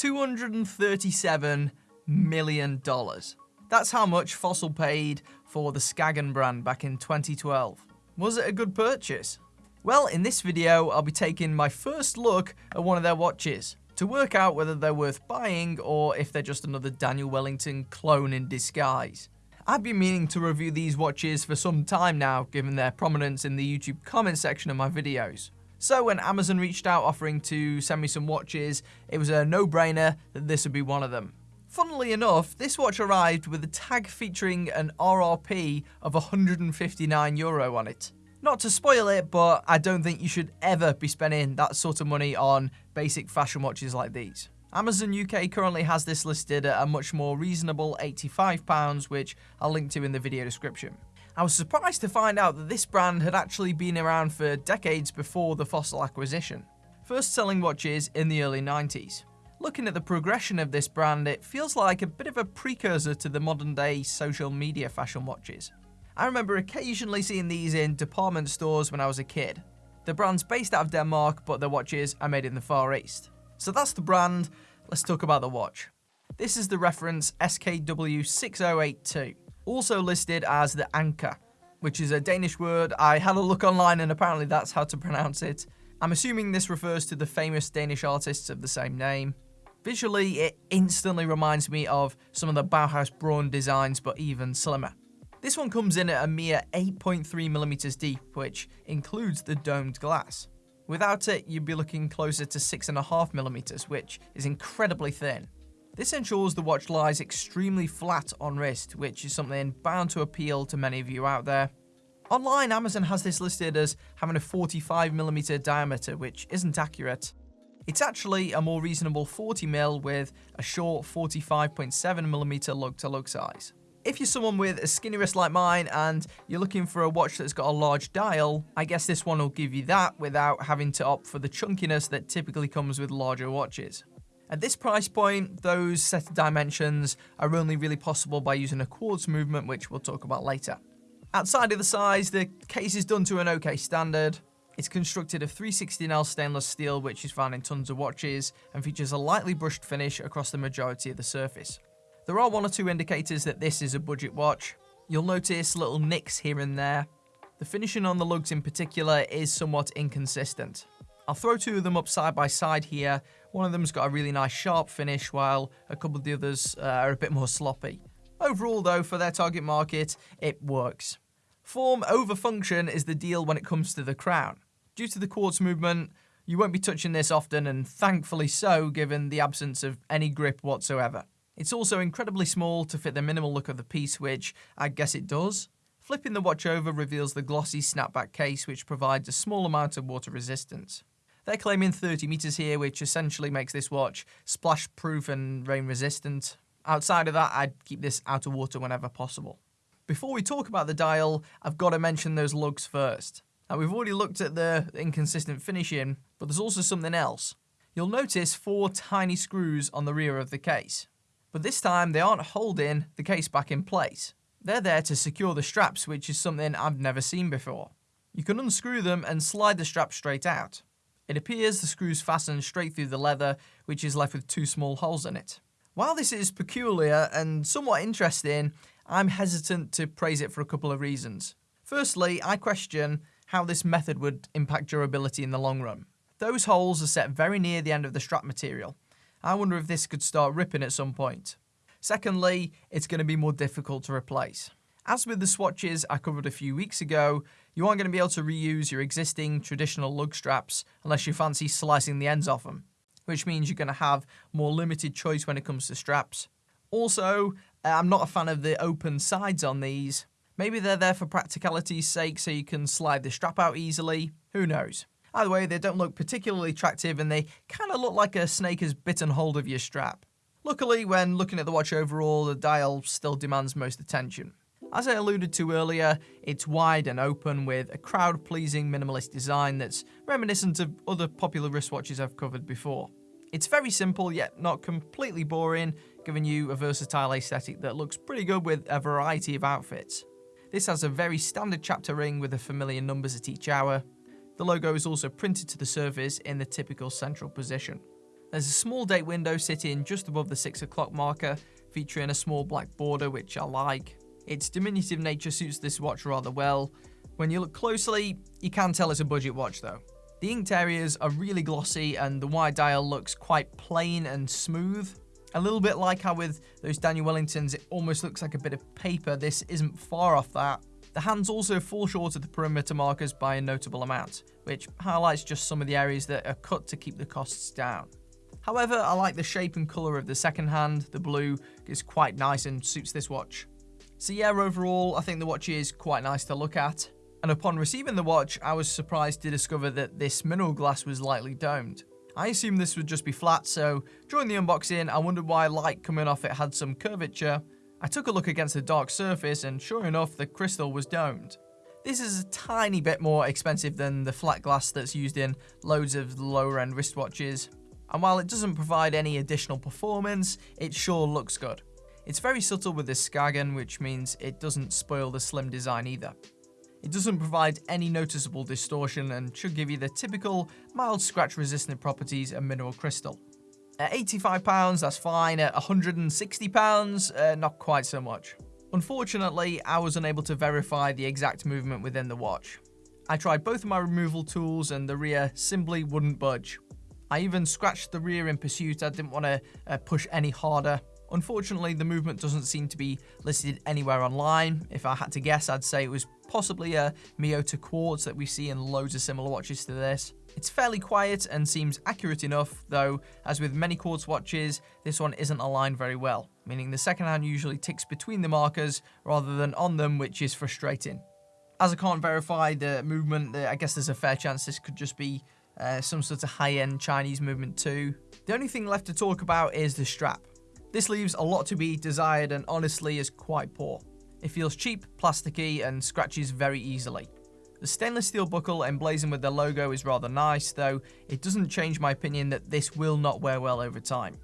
$237 million. That's how much Fossil paid for the Skagen brand back in 2012. Was it a good purchase? Well, in this video, I'll be taking my first look at one of their watches to work out whether they're worth buying or if they're just another Daniel Wellington clone in disguise. I've been meaning to review these watches for some time now, given their prominence in the YouTube comment section of my videos. So when Amazon reached out offering to send me some watches, it was a no-brainer that this would be one of them. Funnily enough, this watch arrived with a tag featuring an RRP of 159 euro on it. Not to spoil it, but I don't think you should ever be spending that sort of money on basic fashion watches like these. Amazon UK currently has this listed at a much more reasonable £85, which I'll link to in the video description. I was surprised to find out that this brand had actually been around for decades before the Fossil acquisition, first selling watches in the early 90s. Looking at the progression of this brand, it feels like a bit of a precursor to the modern day social media fashion watches. I remember occasionally seeing these in department stores when I was a kid. The brand's based out of Denmark, but their watches are made in the Far East. So that's the brand, let's talk about the watch. This is the reference SKW6082, also listed as the Ancher, which is a Danish word. I had a look online and apparently that's how to pronounce it. I'm assuming this refers to the famous Danish artists of the same name. Visually, it instantly reminds me of some of the Bauhaus Braun designs, but even slimmer. This one comes in at a mere 8.3mm deep, which includes the domed glass. Without it, you'd be looking closer to 6.5mm, which is incredibly thin. This ensures the watch lies extremely flat on wrist, which is something bound to appeal to many of you out there. Online, Amazon has this listed as having a 45mm diameter, which isn't accurate. It's actually a more reasonable 40mm with a short 45.7mm lug-to-lug size. If you're someone with a skinny wrist like mine and you're looking for a watch that's got a large dial, I guess this one will give you that without having to opt for the chunkiness that typically comes with larger watches. At this price point, those set of dimensions are only really possible by using a quartz movement, which we'll talk about later. Outside of the size, the case is done to an okay standard. It's constructed of 316L stainless steel, which is found in tons of watches, and features a lightly brushed finish across the majority of the surface. There are one or two indicators that this is a budget watch. You'll notice little nicks here and there. The finishing on the lugs in particular is somewhat inconsistent. I'll throw two of them up side by side here. One of them's got a really nice sharp finish, while a couple of the others uh, are a bit more sloppy. Overall though, for their target market, it works. Form over function is the deal when it comes to the crown. Due to the quartz movement, you won't be touching this often and thankfully so given the absence of any grip whatsoever. It's also incredibly small to fit the minimal look of the piece which I guess it does. Flipping the watch over reveals the glossy snapback case which provides a small amount of water resistance. They're claiming 30 meters here which essentially makes this watch splash proof and rain resistant. Outside of that I'd keep this out of water whenever possible. Before we talk about the dial, I've got to mention those lugs first. Now we've already looked at the inconsistent finishing, but there's also something else. You'll notice four tiny screws on the rear of the case. But this time they aren't holding the case back in place. They're there to secure the straps, which is something I've never seen before. You can unscrew them and slide the strap straight out. It appears the screws fasten straight through the leather, which is left with two small holes in it. While this is peculiar and somewhat interesting, I'm hesitant to praise it for a couple of reasons. Firstly, I question how this method would impact durability in the long run. Those holes are set very near the end of the strap material. I wonder if this could start ripping at some point. Secondly, it's going to be more difficult to replace. As with the swatches I covered a few weeks ago, you aren't going to be able to reuse your existing traditional lug straps unless you fancy slicing the ends off them, which means you're going to have more limited choice when it comes to straps. Also, uh, I'm not a fan of the open sides on these. Maybe they're there for practicality's sake so you can slide the strap out easily. Who knows? Either way, they don't look particularly attractive and they kind of look like a snake has bitten hold of your strap. Luckily, when looking at the watch overall, the dial still demands most attention. As I alluded to earlier, it's wide and open with a crowd-pleasing minimalist design that's reminiscent of other popular wristwatches I've covered before. It's very simple yet not completely boring, giving you a versatile aesthetic that looks pretty good with a variety of outfits. This has a very standard chapter ring with the familiar numbers at each hour. The logo is also printed to the surface in the typical central position. There's a small date window sitting just above the 6 o'clock marker, featuring a small black border which I like. Its diminutive nature suits this watch rather well. When you look closely, you can tell it's a budget watch though. The inked areas are really glossy and the wide dial looks quite plain and smooth. A little bit like how with those Daniel Wellingtons it almost looks like a bit of paper, this isn't far off that. The hands also fall short of the perimeter markers by a notable amount, which highlights just some of the areas that are cut to keep the costs down. However, I like the shape and colour of the second hand, the blue is quite nice and suits this watch. So yeah, overall, I think the watch is quite nice to look at. And upon receiving the watch, I was surprised to discover that this mineral glass was lightly domed. I assumed this would just be flat, so during the unboxing, I wondered why light coming off it had some curvature. I took a look against the dark surface, and sure enough, the crystal was domed. This is a tiny bit more expensive than the flat glass that's used in loads of lower end wristwatches, and while it doesn't provide any additional performance, it sure looks good. It's very subtle with this Skagen, which means it doesn't spoil the slim design either. It doesn't provide any noticeable distortion and should give you the typical mild scratch resistant properties of mineral crystal. At £85, that's fine. At £160, uh, not quite so much. Unfortunately, I was unable to verify the exact movement within the watch. I tried both of my removal tools and the rear simply wouldn't budge. I even scratched the rear in pursuit, I didn't want to uh, push any harder. Unfortunately, the movement doesn't seem to be listed anywhere online. If I had to guess, I'd say it was possibly a Miyota Quartz that we see in loads of similar watches to this. It's fairly quiet and seems accurate enough, though, as with many quartz watches, this one isn't aligned very well, meaning the second hand usually ticks between the markers rather than on them, which is frustrating. As I can't verify the movement, I guess there's a fair chance this could just be uh, some sort of high-end Chinese movement too. The only thing left to talk about is the strap. This leaves a lot to be desired and honestly is quite poor. It feels cheap, plasticky, and scratches very easily. The stainless steel buckle emblazoned with the logo is rather nice, though it doesn't change my opinion that this will not wear well over time.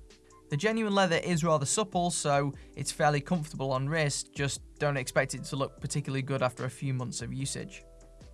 The genuine leather is rather supple, so it's fairly comfortable on wrist, just don't expect it to look particularly good after a few months of usage.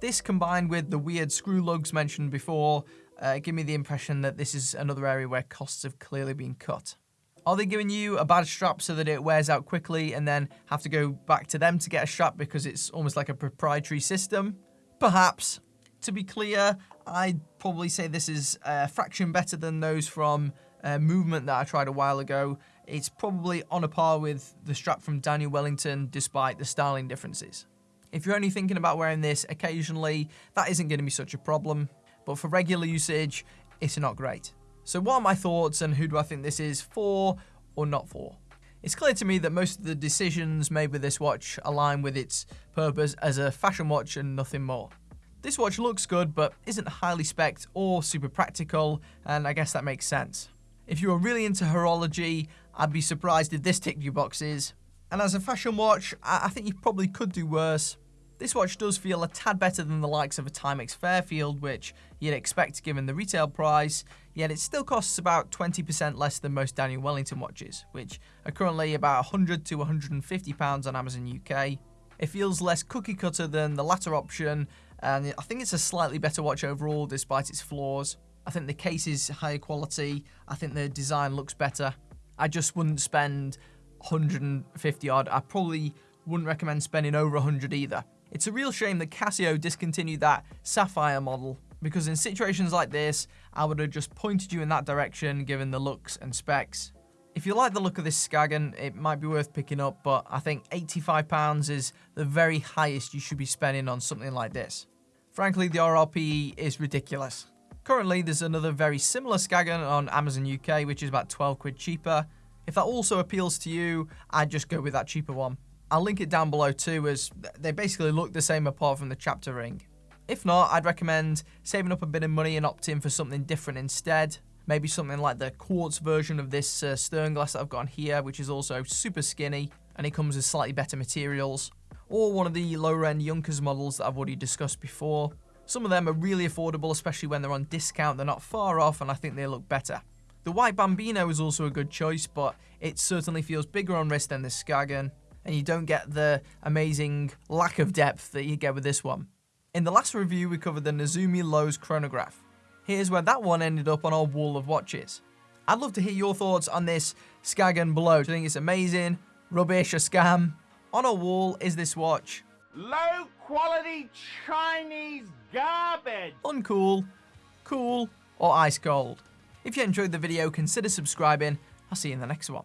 This combined with the weird screw lugs mentioned before, uh, give me the impression that this is another area where costs have clearly been cut. Are they giving you a bad strap so that it wears out quickly and then have to go back to them to get a strap because it's almost like a proprietary system? Perhaps. To be clear, I'd probably say this is a fraction better than those from uh, Movement that I tried a while ago. It's probably on a par with the strap from Daniel Wellington despite the styling differences. If you're only thinking about wearing this occasionally, that isn't going to be such a problem, but for regular usage, it's not great. So what are my thoughts and who do I think this is for or not for? It's clear to me that most of the decisions made with this watch align with its purpose as a fashion watch and nothing more. This watch looks good but isn't highly spec'd or super practical and I guess that makes sense. If you are really into horology, I'd be surprised if this ticked your boxes. And as a fashion watch, I think you probably could do worse, this watch does feel a tad better than the likes of a Timex Fairfield, which you'd expect given the retail price, yet it still costs about 20% less than most Daniel Wellington watches, which are currently about 100 to 150 pounds on Amazon UK. It feels less cookie cutter than the latter option, and I think it's a slightly better watch overall despite its flaws. I think the case is higher quality, I think the design looks better. I just wouldn't spend 150 odd, I probably wouldn't recommend spending over 100 either. It's a real shame that Casio discontinued that Sapphire model, because in situations like this, I would have just pointed you in that direction given the looks and specs. If you like the look of this Skagen, it might be worth picking up, but I think £85 is the very highest you should be spending on something like this. Frankly, the RRP is ridiculous. Currently, there's another very similar Skagen on Amazon UK, which is about 12 quid cheaper. If that also appeals to you, I'd just go with that cheaper one. I'll link it down below too as they basically look the same apart from the chapter ring. If not, I'd recommend saving up a bit of money and opting for something different instead. Maybe something like the quartz version of this uh, Sternglas that I've got on here, which is also super skinny and it comes with slightly better materials. Or one of the lower end Junkers models that I've already discussed before. Some of them are really affordable, especially when they're on discount. They're not far off and I think they look better. The white Bambino is also a good choice, but it certainly feels bigger on wrist than the Skagen and you don't get the amazing lack of depth that you get with this one. In the last review, we covered the Nezumi Lowe's chronograph. Here's where that one ended up on our wall of watches. I'd love to hear your thoughts on this Skagen Below. Do you think it's amazing, rubbish, a scam? On a wall is this watch. Low quality Chinese garbage. Uncool, cool, or ice cold. If you enjoyed the video, consider subscribing. I'll see you in the next one.